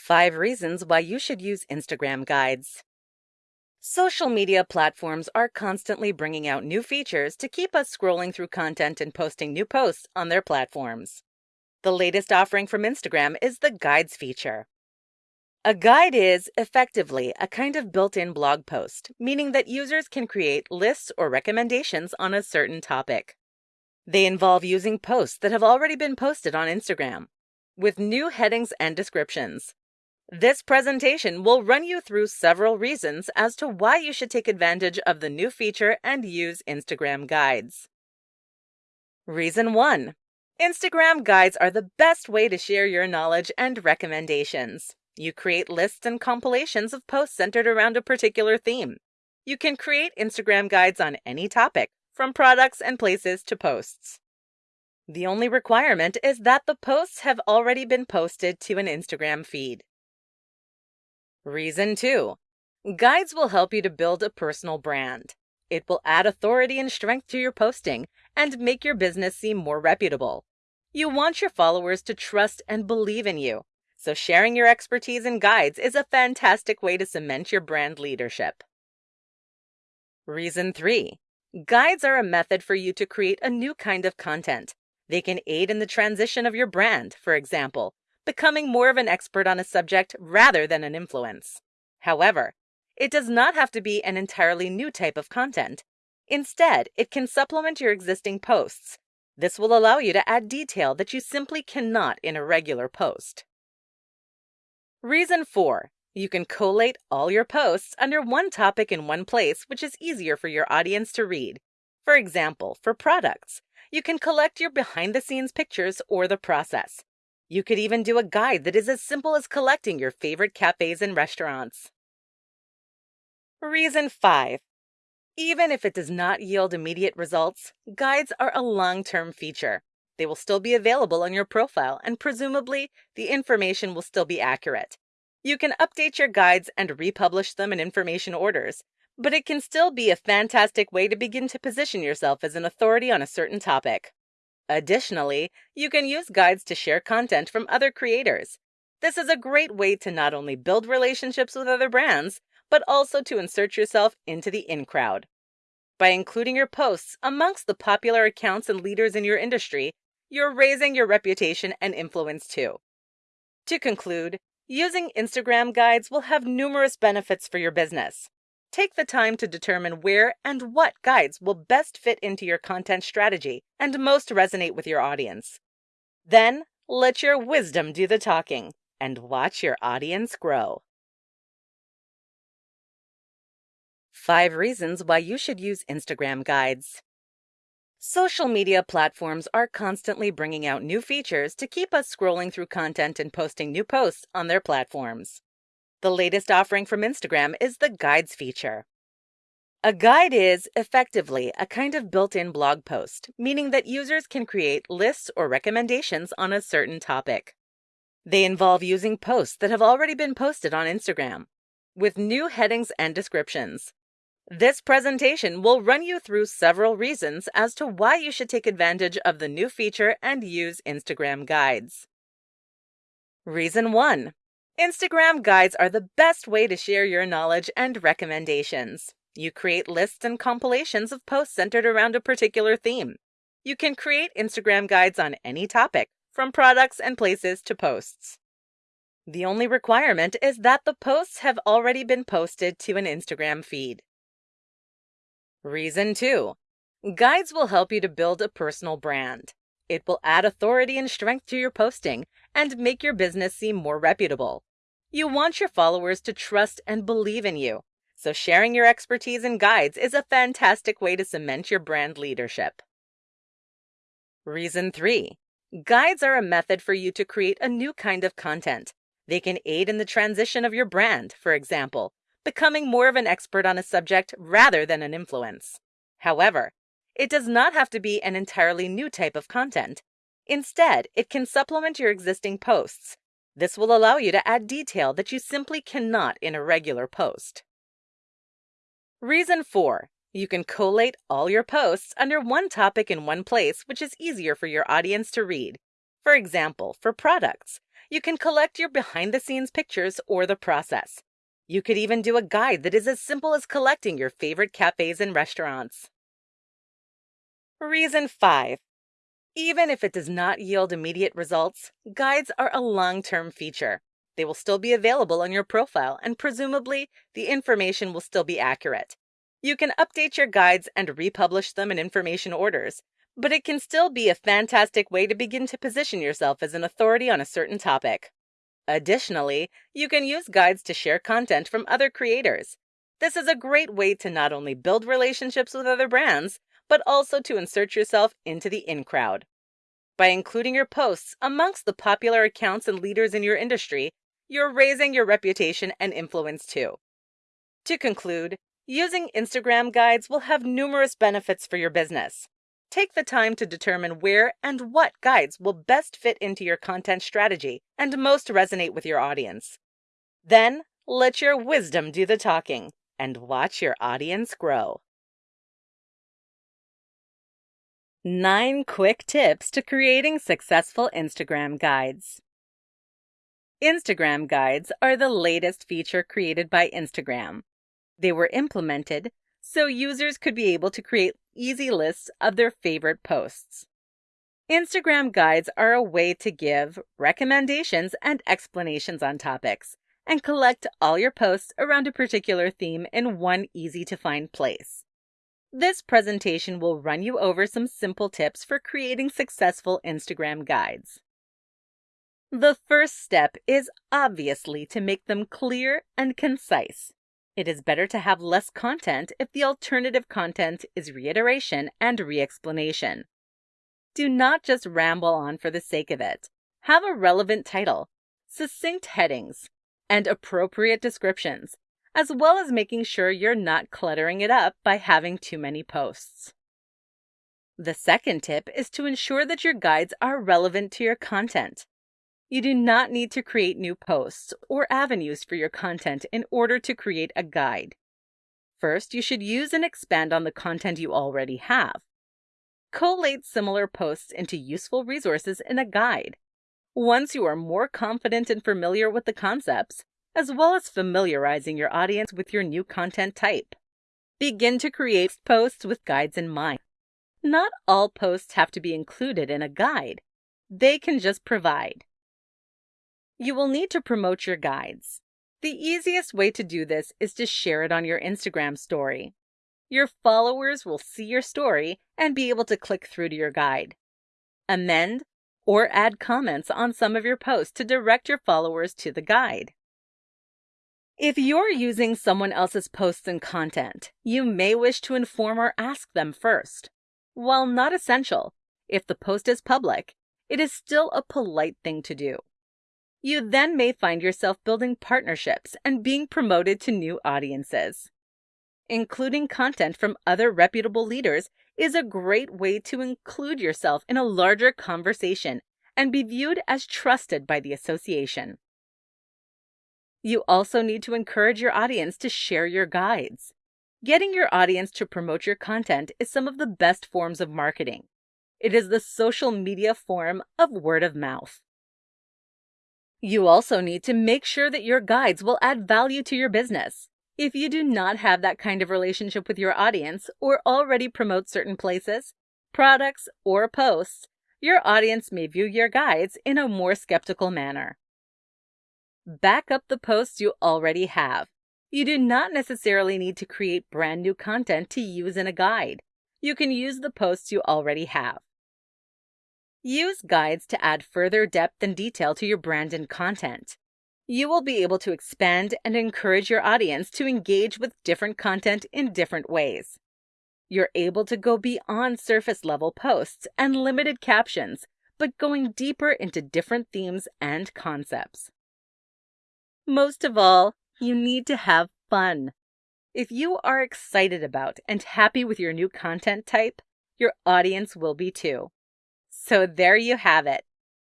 5 Reasons Why You Should Use Instagram Guides. Social media platforms are constantly bringing out new features to keep us scrolling through content and posting new posts on their platforms. The latest offering from Instagram is the Guides feature. A guide is, effectively, a kind of built in blog post, meaning that users can create lists or recommendations on a certain topic. They involve using posts that have already been posted on Instagram, with new headings and descriptions. This presentation will run you through several reasons as to why you should take advantage of the new feature and use Instagram Guides. Reason 1. Instagram Guides are the best way to share your knowledge and recommendations. You create lists and compilations of posts centered around a particular theme. You can create Instagram Guides on any topic, from products and places to posts. The only requirement is that the posts have already been posted to an Instagram feed. Reason 2. Guides will help you to build a personal brand. It will add authority and strength to your posting and make your business seem more reputable. You want your followers to trust and believe in you, so sharing your expertise in guides is a fantastic way to cement your brand leadership. Reason 3. Guides are a method for you to create a new kind of content. They can aid in the transition of your brand, for example, becoming more of an expert on a subject rather than an influence. However, it does not have to be an entirely new type of content. Instead, it can supplement your existing posts. This will allow you to add detail that you simply cannot in a regular post. Reason 4. You can collate all your posts under one topic in one place, which is easier for your audience to read. For example, for products, you can collect your behind the scenes pictures or the process. You could even do a guide that is as simple as collecting your favorite cafes and restaurants. Reason 5. Even if it does not yield immediate results, guides are a long term feature. They will still be available on your profile, and presumably, the information will still be accurate. You can update your guides and republish them in information orders, but it can still be a fantastic way to begin to position yourself as an authority on a certain topic. Additionally, you can use guides to share content from other creators. This is a great way to not only build relationships with other brands, but also to insert yourself into the in crowd. By including your posts amongst the popular accounts and leaders in your industry, you're raising your reputation and influence too. To conclude, using Instagram guides will have numerous benefits for your business. Take the time to determine where and what guides will best fit into your content strategy and most resonate with your audience. Then let your wisdom do the talking and watch your audience grow. 5 Reasons Why You Should Use Instagram Guides. Social media platforms are constantly bringing out new features to keep us scrolling through content and posting new posts on their platforms. The latest offering from Instagram is the Guides feature. A guide is, effectively, a kind of built in blog post, meaning that users can create lists or recommendations on a certain topic. They involve using posts that have already been posted on Instagram, with new headings and descriptions. This presentation will run you through several reasons as to why you should take advantage of the new feature and use Instagram Guides. Reason 1. Instagram Guides are the best way to share your knowledge and recommendations. You create lists and compilations of posts centered around a particular theme. You can create Instagram Guides on any topic, from products and places to posts. The only requirement is that the posts have already been posted to an Instagram feed. Reason 2. Guides will help you to build a personal brand. It will add authority and strength to your posting and make your business seem more reputable. You want your followers to trust and believe in you, so sharing your expertise in guides is a fantastic way to cement your brand leadership. Reason 3. Guides are a method for you to create a new kind of content. They can aid in the transition of your brand, for example, becoming more of an expert on a subject rather than an influence. However, it does not have to be an entirely new type of content. Instead, it can supplement your existing posts this will allow you to add detail that you simply cannot in a regular post. Reason 4. You can collate all your posts under one topic in one place, which is easier for your audience to read. For example, for products, You can collect your behind the scenes pictures or the process. You could even do a guide that is as simple as collecting your favorite cafes and restaurants. Reason 5 even if it does not yield immediate results, guides are a long term feature. They will still be available on your profile, and presumably, the information will still be accurate. You can update your guides and republish them in information orders, but it can still be a fantastic way to begin to position yourself as an authority on a certain topic. Additionally, you can use guides to share content from other creators. This is a great way to not only build relationships with other brands, but also to insert yourself into the in crowd. By including your posts amongst the popular accounts and leaders in your industry, you're raising your reputation and influence too. To conclude, using Instagram guides will have numerous benefits for your business. Take the time to determine where and what guides will best fit into your content strategy and most resonate with your audience. Then let your wisdom do the talking and watch your audience grow. Nine quick tips to creating successful Instagram guides. Instagram guides are the latest feature created by Instagram. They were implemented so users could be able to create easy lists of their favorite posts. Instagram guides are a way to give recommendations and explanations on topics and collect all your posts around a particular theme in one easy to find place. This presentation will run you over some simple tips for creating successful Instagram guides. The first step is obviously to make them clear and concise. It is better to have less content if the alternative content is reiteration and re-explanation. Do not just ramble on for the sake of it. Have a relevant title, succinct headings, and appropriate descriptions as well as making sure you're not cluttering it up by having too many posts. The second tip is to ensure that your guides are relevant to your content. You do not need to create new posts or avenues for your content in order to create a guide. First, you should use and expand on the content you already have. Collate similar posts into useful resources in a guide. Once you are more confident and familiar with the concepts, as well as familiarizing your audience with your new content type. Begin to create posts with guides in mind. Not all posts have to be included in a guide. They can just provide. You will need to promote your guides. The easiest way to do this is to share it on your Instagram story. Your followers will see your story and be able to click through to your guide. Amend or add comments on some of your posts to direct your followers to the guide. If you're using someone else's posts and content, you may wish to inform or ask them first. While not essential, if the post is public, it is still a polite thing to do. You then may find yourself building partnerships and being promoted to new audiences. Including content from other reputable leaders is a great way to include yourself in a larger conversation and be viewed as trusted by the association. You also need to encourage your audience to share your guides. Getting your audience to promote your content is some of the best forms of marketing. It is the social media form of word of mouth. You also need to make sure that your guides will add value to your business. If you do not have that kind of relationship with your audience or already promote certain places, products, or posts, your audience may view your guides in a more skeptical manner. Back up the posts you already have. You do not necessarily need to create brand new content to use in a guide. You can use the posts you already have. Use guides to add further depth and detail to your brand and content. You will be able to expand and encourage your audience to engage with different content in different ways. You're able to go beyond surface level posts and limited captions, but going deeper into different themes and concepts. Most of all, you need to have fun. If you are excited about and happy with your new content type, your audience will be too. So there you have it.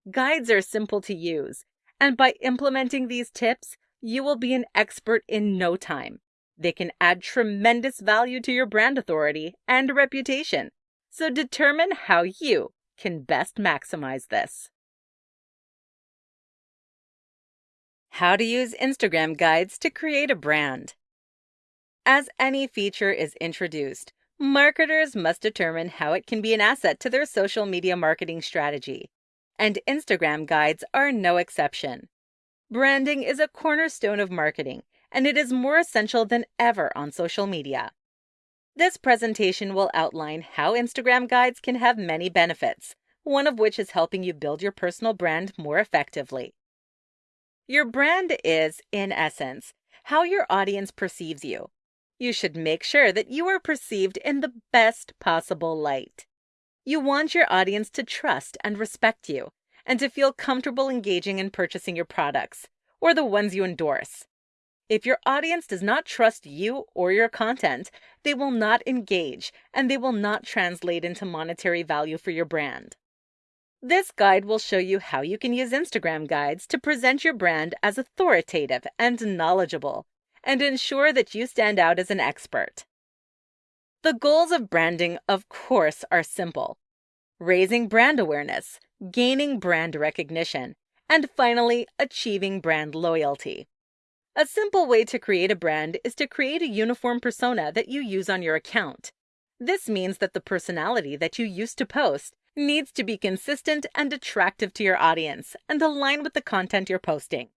Guides are simple to use, and by implementing these tips, you will be an expert in no time. They can add tremendous value to your brand authority and reputation. So determine how you can best maximize this. How to use Instagram guides to create a brand. As any feature is introduced, marketers must determine how it can be an asset to their social media marketing strategy. And Instagram guides are no exception. Branding is a cornerstone of marketing, and it is more essential than ever on social media. This presentation will outline how Instagram guides can have many benefits, one of which is helping you build your personal brand more effectively. Your brand is, in essence, how your audience perceives you. You should make sure that you are perceived in the best possible light. You want your audience to trust and respect you, and to feel comfortable engaging and purchasing your products, or the ones you endorse. If your audience does not trust you or your content, they will not engage and they will not translate into monetary value for your brand. This guide will show you how you can use Instagram guides to present your brand as authoritative and knowledgeable and ensure that you stand out as an expert. The goals of branding, of course, are simple raising brand awareness, gaining brand recognition, and finally, achieving brand loyalty. A simple way to create a brand is to create a uniform persona that you use on your account. This means that the personality that you used to post needs to be consistent and attractive to your audience and align with the content you're posting.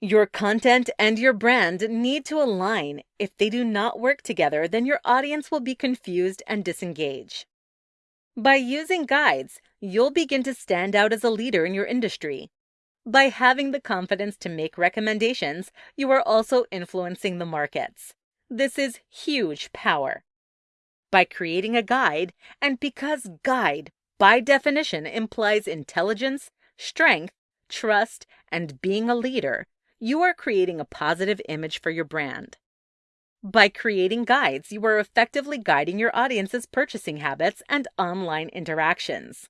Your content and your brand need to align. If they do not work together, then your audience will be confused and disengage. By using guides, you'll begin to stand out as a leader in your industry. By having the confidence to make recommendations, you are also influencing the markets. This is huge power. By creating a guide, and because guide by definition implies intelligence, strength, trust, and being a leader, you are creating a positive image for your brand. By creating guides, you are effectively guiding your audience's purchasing habits and online interactions.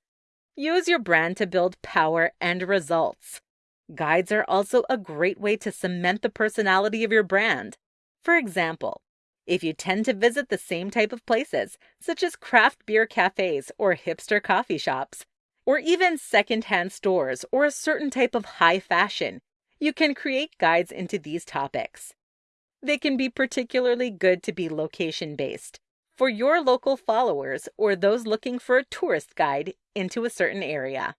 Use your brand to build power and results. Guides are also a great way to cement the personality of your brand. For example, if you tend to visit the same type of places, such as craft beer cafes or hipster coffee shops, or even secondhand stores or a certain type of high fashion, you can create guides into these topics. They can be particularly good to be location based for your local followers or those looking for a tourist guide into a certain area.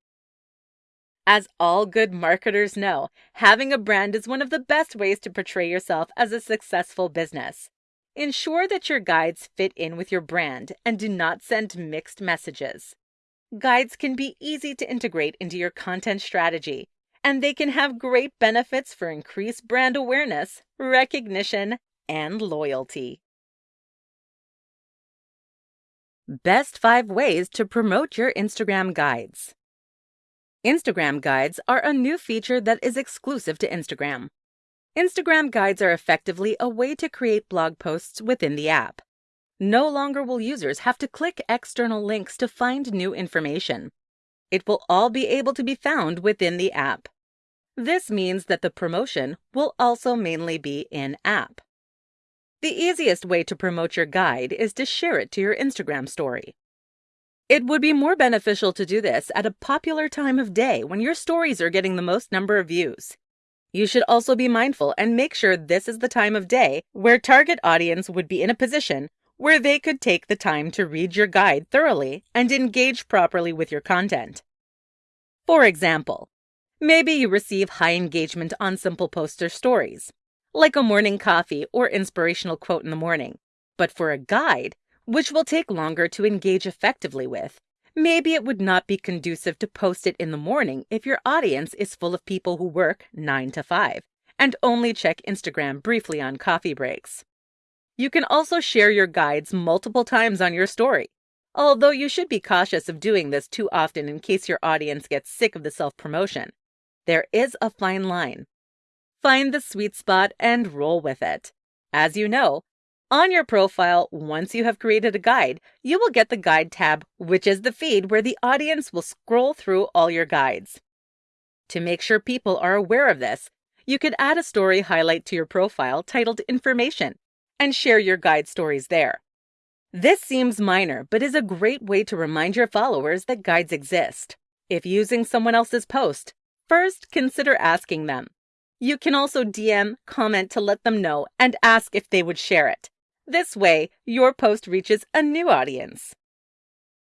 As all good marketers know, having a brand is one of the best ways to portray yourself as a successful business. Ensure that your guides fit in with your brand and do not send mixed messages. Guides can be easy to integrate into your content strategy, and they can have great benefits for increased brand awareness, recognition, and loyalty. Best 5 ways to promote your Instagram guides. Instagram guides are a new feature that is exclusive to Instagram. Instagram guides are effectively a way to create blog posts within the app. No longer will users have to click external links to find new information. It will all be able to be found within the app. This means that the promotion will also mainly be in app. The easiest way to promote your guide is to share it to your Instagram story. It would be more beneficial to do this at a popular time of day when your stories are getting the most number of views. You should also be mindful and make sure this is the time of day where target audience would be in a position where they could take the time to read your guide thoroughly and engage properly with your content. For example, maybe you receive high engagement on simple poster stories, like a morning coffee or inspirational quote in the morning. But for a guide, which will take longer to engage effectively with, Maybe it would not be conducive to post it in the morning if your audience is full of people who work 9 to 5 and only check Instagram briefly on coffee breaks. You can also share your guides multiple times on your story, although you should be cautious of doing this too often in case your audience gets sick of the self promotion. There is a fine line. Find the sweet spot and roll with it. As you know, on your profile, once you have created a guide, you will get the Guide tab, which is the feed where the audience will scroll through all your guides. To make sure people are aware of this, you could add a story highlight to your profile titled Information and share your guide stories there. This seems minor, but is a great way to remind your followers that guides exist. If using someone else's post, first consider asking them You can also DM, comment to let them know, and ask if they would share it. This way, your post reaches a new audience.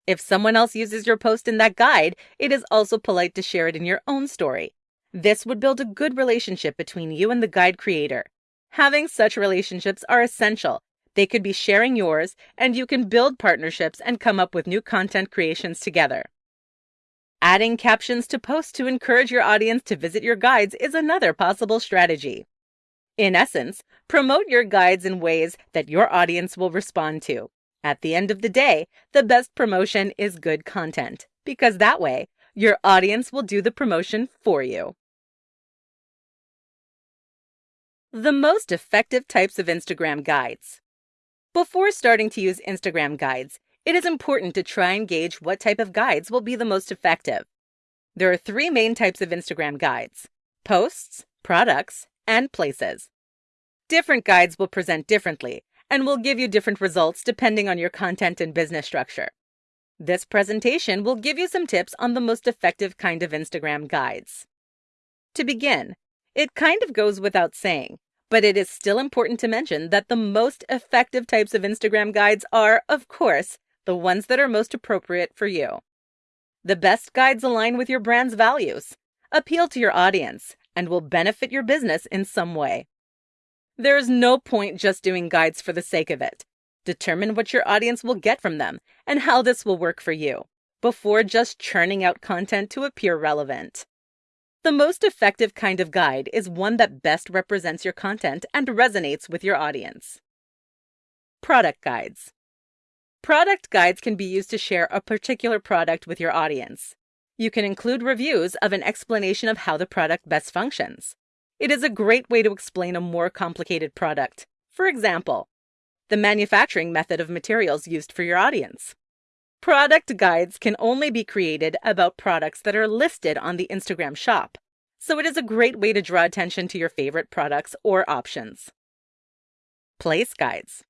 If someone else uses your post in that guide, it is also polite to share it in your own story. This would build a good relationship between you and the guide creator. Having such relationships are essential. They could be sharing yours, and you can build partnerships and come up with new content creations together. Adding captions to posts to encourage your audience to visit your guides is another possible strategy. In essence, promote your guides in ways that your audience will respond to. At the end of the day, the best promotion is good content, because that way, your audience will do the promotion for you. The most effective types of Instagram guides. Before starting to use Instagram guides, it is important to try and gauge what type of guides will be the most effective. There are three main types of Instagram guides posts, products, and places. Different guides will present differently and will give you different results depending on your content and business structure. This presentation will give you some tips on the most effective kind of Instagram guides. To begin, it kind of goes without saying, but it is still important to mention that the most effective types of Instagram guides are, of course, the ones that are most appropriate for you. The best guides align with your brand's values, appeal to your audience, and will benefit your business in some way. There is no point just doing guides for the sake of it. Determine what your audience will get from them and how this will work for you before just churning out content to appear relevant. The most effective kind of guide is one that best represents your content and resonates with your audience. Product guides. Product guides can be used to share a particular product with your audience. You can include reviews of an explanation of how the product best functions. It is a great way to explain a more complicated product. For example, the manufacturing method of materials used for your audience. Product guides can only be created about products that are listed on the Instagram shop, so it is a great way to draw attention to your favorite products or options. Place guides.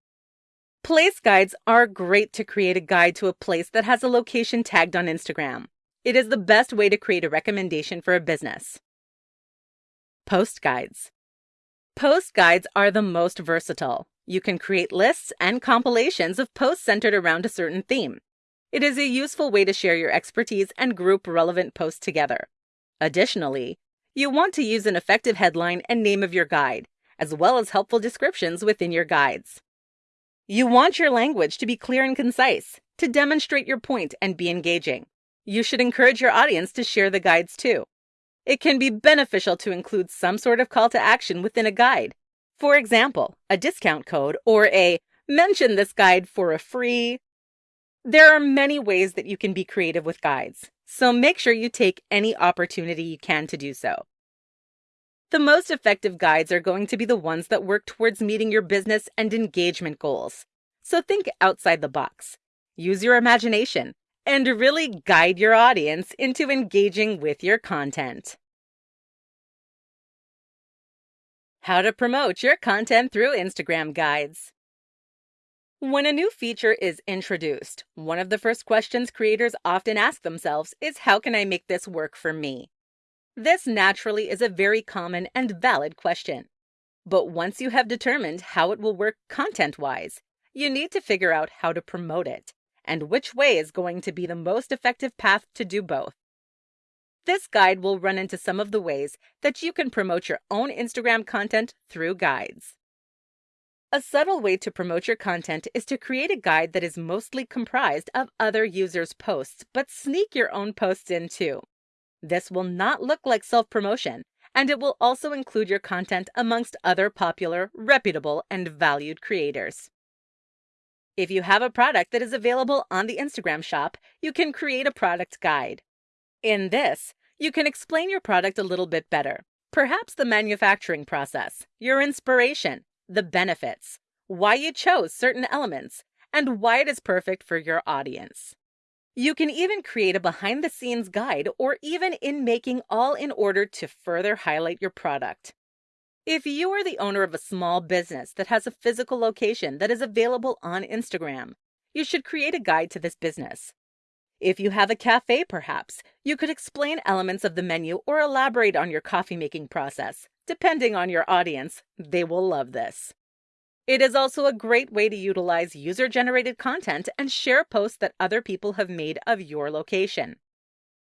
Place guides are great to create a guide to a place that has a location tagged on Instagram. It is the best way to create a recommendation for a business. Post guides. Post guides are the most versatile. You can create lists and compilations of posts centered around a certain theme. It is a useful way to share your expertise and group relevant posts together. Additionally, you want to use an effective headline and name of your guide, as well as helpful descriptions within your guides. You want your language to be clear and concise, to demonstrate your point and be engaging. You should encourage your audience to share the guides too. It can be beneficial to include some sort of call to action within a guide. For example, a discount code or a mention this guide for a free. There are many ways that you can be creative with guides, so make sure you take any opportunity you can to do so. The most effective guides are going to be the ones that work towards meeting your business and engagement goals. So think outside the box. Use your imagination and really guide your audience into engaging with your content. How to promote your content through Instagram guides. When a new feature is introduced, one of the first questions creators often ask themselves is How can I make this work for me? This naturally is a very common and valid question. But once you have determined how it will work content wise, you need to figure out how to promote it and which way is going to be the most effective path to do both. This guide will run into some of the ways that you can promote your own Instagram content through guides. A subtle way to promote your content is to create a guide that is mostly comprised of other users' posts, but sneak your own posts in too. This will not look like self promotion, and it will also include your content amongst other popular, reputable, and valued creators. If you have a product that is available on the Instagram shop, you can create a product guide. In this, you can explain your product a little bit better. Perhaps the manufacturing process, your inspiration, the benefits, why you chose certain elements, and why it is perfect for your audience. You can even create a behind the scenes guide or even in making all in order to further highlight your product. If you are the owner of a small business that has a physical location that is available on Instagram, you should create a guide to this business. If you have a cafe, perhaps, you could explain elements of the menu or elaborate on your coffee making process, Depending on your audience, they will love this. It is also a great way to utilize user generated content and share posts that other people have made of your location.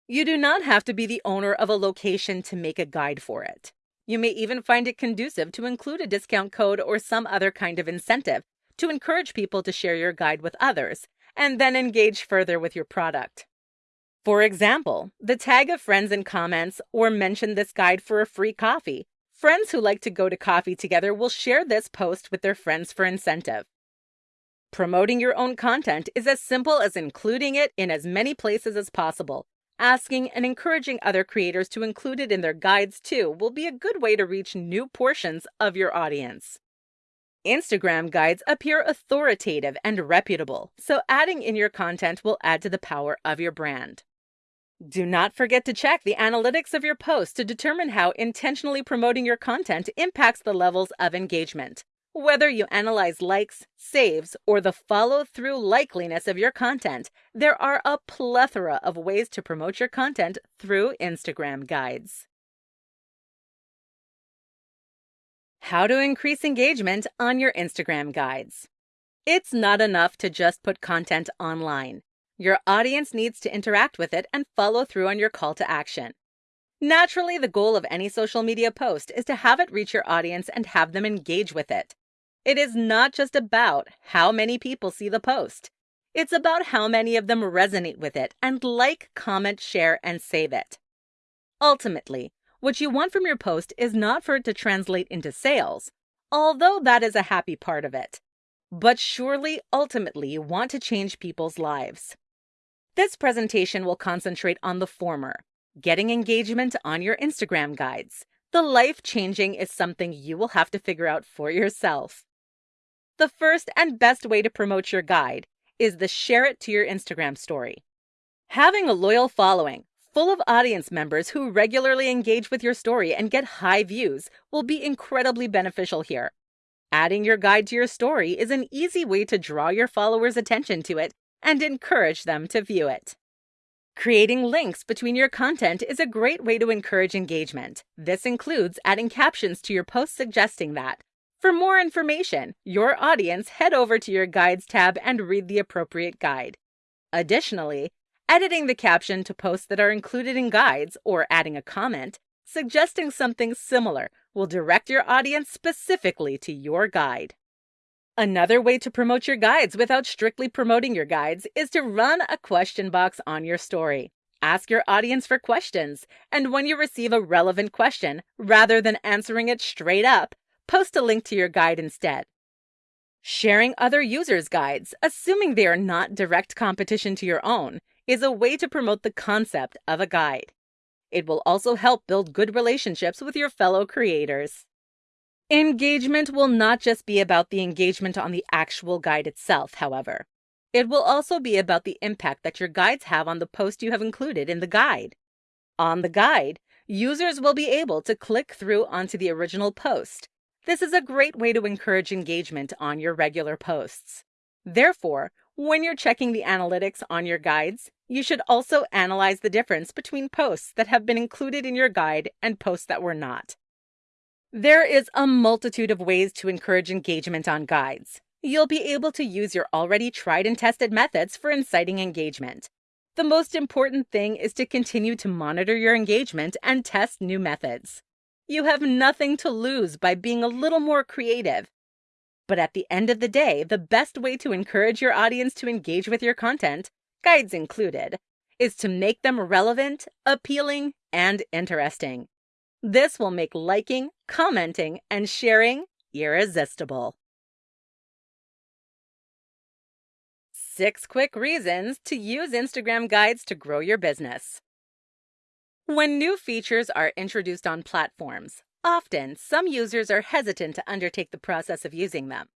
You do not have to be the owner of a location to make a guide for it. You may even find it conducive to include a discount code or some other kind of incentive to encourage people to share your guide with others and then engage further with your product. For example, the tag of friends in comments or mention this guide for a free coffee. Friends who like to go to coffee together will share this post with their friends for incentive. Promoting your own content is as simple as including it in as many places as possible. Asking and encouraging other creators to include it in their guides too will be a good way to reach new portions of your audience. Instagram guides appear authoritative and reputable, so adding in your content will add to the power of your brand. Do not forget to check the analytics of your post to determine how intentionally promoting your content impacts the levels of engagement. Whether you analyze likes, saves, or the follow through likeliness of your content, there are a plethora of ways to promote your content through Instagram guides. How to increase engagement on your Instagram guides. It's not enough to just put content online. Your audience needs to interact with it and follow through on your call to action. Naturally, the goal of any social media post is to have it reach your audience and have them engage with it. It is not just about how many people see the post. It's about how many of them resonate with it and like, comment, share, and save it. Ultimately, what you want from your post is not for it to translate into sales, although that is a happy part of it. But surely, ultimately, you want to change people's lives. This presentation will concentrate on the former, getting engagement on your Instagram guides. The life changing is something you will have to figure out for yourself. The first and best way to promote your guide is the share it to your Instagram story. Having a loyal following full of audience members who regularly engage with your story and get high views will be incredibly beneficial here. Adding your guide to your story is an easy way to draw your followers' attention to it and encourage them to view it. Creating links between your content is a great way to encourage engagement. This includes adding captions to your posts suggesting that. For more information, your audience head over to your Guides tab and read the appropriate guide. Additionally, editing the caption to posts that are included in guides, or adding a comment, suggesting something similar will direct your audience specifically to your guide. Another way to promote your guides without strictly promoting your guides is to run a question box on your story. Ask your audience for questions, and when you receive a relevant question, rather than answering it straight up, post a link to your guide instead. Sharing other users' guides, assuming they are not direct competition to your own, is a way to promote the concept of a guide. It will also help build good relationships with your fellow creators. Engagement will not just be about the engagement on the actual guide itself, however. It will also be about the impact that your guides have on the post you have included in the guide. On the guide, users will be able to click through onto the original post. This is a great way to encourage engagement on your regular posts. Therefore, when you're checking the analytics on your guides, you should also analyze the difference between posts that have been included in your guide and posts that were not. There is a multitude of ways to encourage engagement on guides. You'll be able to use your already tried and tested methods for inciting engagement. The most important thing is to continue to monitor your engagement and test new methods. You have nothing to lose by being a little more creative but at the end of the day, the best way to encourage your audience to engage with your content, guides included, is to make them relevant, appealing, and interesting. This will make liking, commenting, and sharing irresistible. Six quick reasons to use Instagram guides to grow your business. When new features are introduced on platforms, Often, some users are hesitant to undertake the process of using them.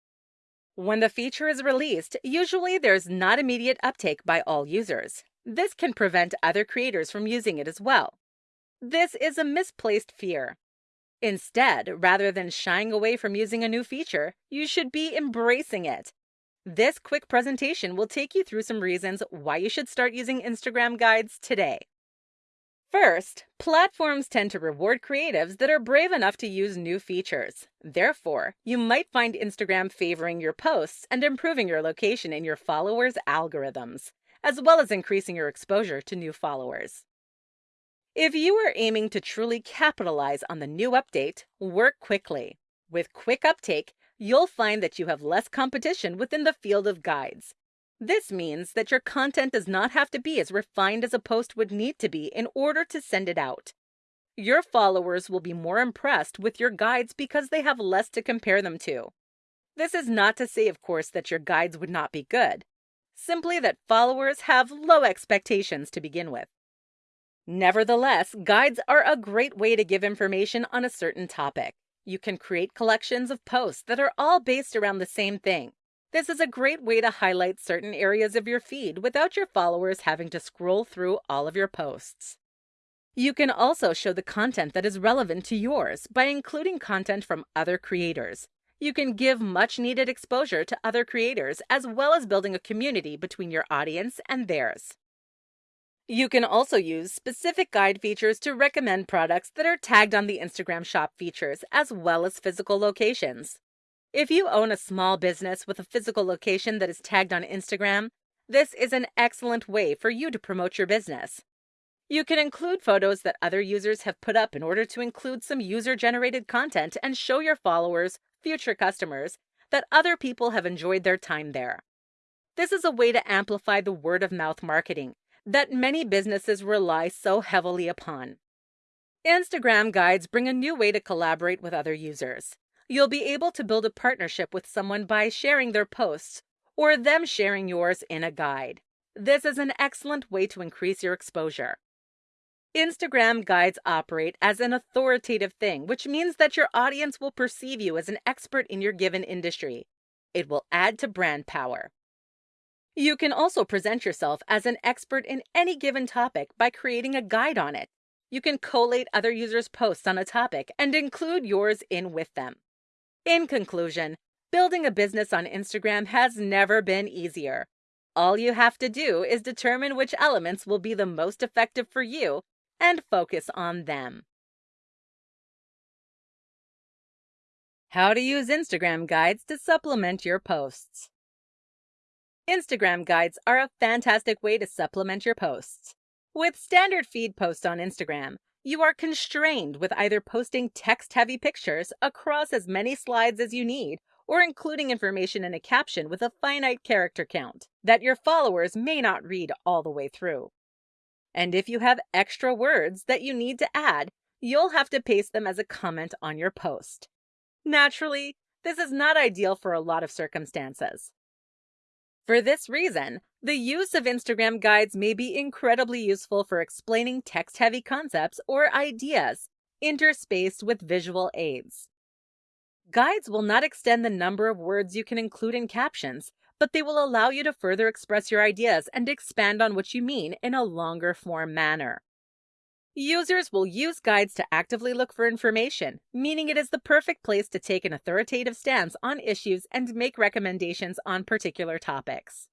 When the feature is released, usually there's not immediate uptake by all users. This can prevent other creators from using it as well. This is a misplaced fear. Instead, rather than shying away from using a new feature, you should be embracing it. This quick presentation will take you through some reasons why you should start using Instagram guides today. First, platforms tend to reward creatives that are brave enough to use new features. Therefore, you might find Instagram favoring your posts and improving your location in your followers' algorithms, as well as increasing your exposure to new followers. If you are aiming to truly capitalize on the new update, work quickly. With quick uptake, you'll find that you have less competition within the field of guides. This means that your content does not have to be as refined as a post would need to be in order to send it out. Your followers will be more impressed with your guides because they have less to compare them to. This is not to say, of course, that your guides would not be good, simply that followers have low expectations to begin with. Nevertheless, guides are a great way to give information on a certain topic. You can create collections of posts that are all based around the same thing. This is a great way to highlight certain areas of your feed without your followers having to scroll through all of your posts. You can also show the content that is relevant to yours by including content from other creators. You can give much needed exposure to other creators as well as building a community between your audience and theirs. You can also use specific guide features to recommend products that are tagged on the Instagram shop features, as well as physical locations. If you own a small business with a physical location that is tagged on Instagram, this is an excellent way for you to promote your business. You can include photos that other users have put up in order to include some user generated content and show your followers, future customers, that other people have enjoyed their time there. This is a way to amplify the word of mouth marketing that many businesses rely so heavily upon. Instagram guides bring a new way to collaborate with other users. You'll be able to build a partnership with someone by sharing their posts or them sharing yours in a guide. This is an excellent way to increase your exposure. Instagram guides operate as an authoritative thing, which means that your audience will perceive you as an expert in your given industry. It will add to brand power. You can also present yourself as an expert in any given topic by creating a guide on it. You can collate other users' posts on a topic and include yours in with them. In conclusion, building a business on Instagram has never been easier. All you have to do is determine which elements will be the most effective for you and focus on them. How to use Instagram guides to supplement your posts. Instagram guides are a fantastic way to supplement your posts. With standard feed posts on Instagram, you are constrained with either posting text heavy pictures across as many slides as you need or including information in a caption with a finite character count that your followers may not read all the way through. And if you have extra words that you need to add, you'll have to paste them as a comment on your post. Naturally, this is not ideal for a lot of circumstances. For this reason, the use of Instagram guides may be incredibly useful for explaining text heavy concepts or ideas interspaced with visual aids. Guides will not extend the number of words you can include in captions, but they will allow you to further express your ideas and expand on what you mean in a longer form manner. Users will use guides to actively look for information, meaning it is the perfect place to take an authoritative stance on issues and make recommendations on particular topics.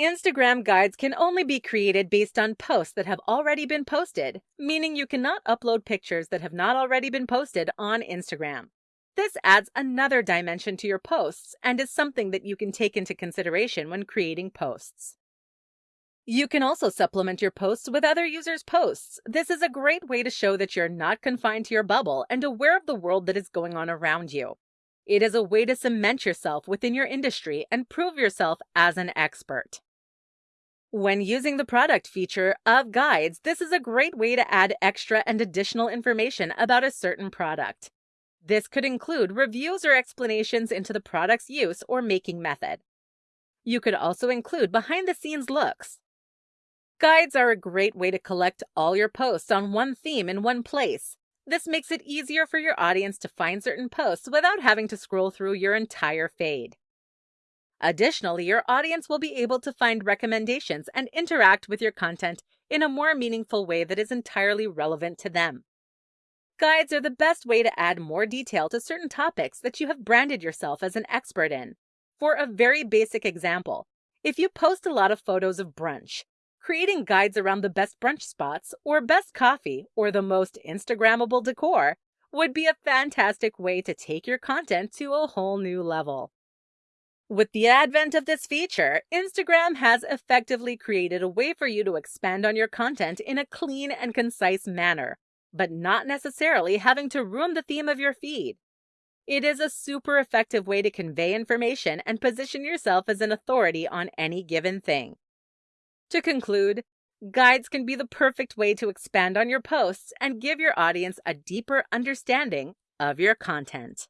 Instagram guides can only be created based on posts that have already been posted, meaning you cannot upload pictures that have not already been posted on Instagram. This adds another dimension to your posts and is something that you can take into consideration when creating posts. You can also supplement your posts with other users' posts. This is a great way to show that you're not confined to your bubble and aware of the world that is going on around you. It is a way to cement yourself within your industry and prove yourself as an expert. When using the product feature of guides, this is a great way to add extra and additional information about a certain product. This could include reviews or explanations into the product's use or making method. You could also include behind the scenes looks, Guides are a great way to collect all your posts on one theme in one place. This makes it easier for your audience to find certain posts without having to scroll through your entire feed. Additionally, your audience will be able to find recommendations and interact with your content in a more meaningful way that is entirely relevant to them. Guides are the best way to add more detail to certain topics that you have branded yourself as an expert in. For a very basic example, if you post a lot of photos of brunch, Creating guides around the best brunch spots, or best coffee, or the most Instagrammable decor would be a fantastic way to take your content to a whole new level. With the advent of this feature, Instagram has effectively created a way for you to expand on your content in a clean and concise manner, but not necessarily having to ruin the theme of your feed. It is a super effective way to convey information and position yourself as an authority on any given thing. To conclude, guides can be the perfect way to expand on your posts and give your audience a deeper understanding of your content.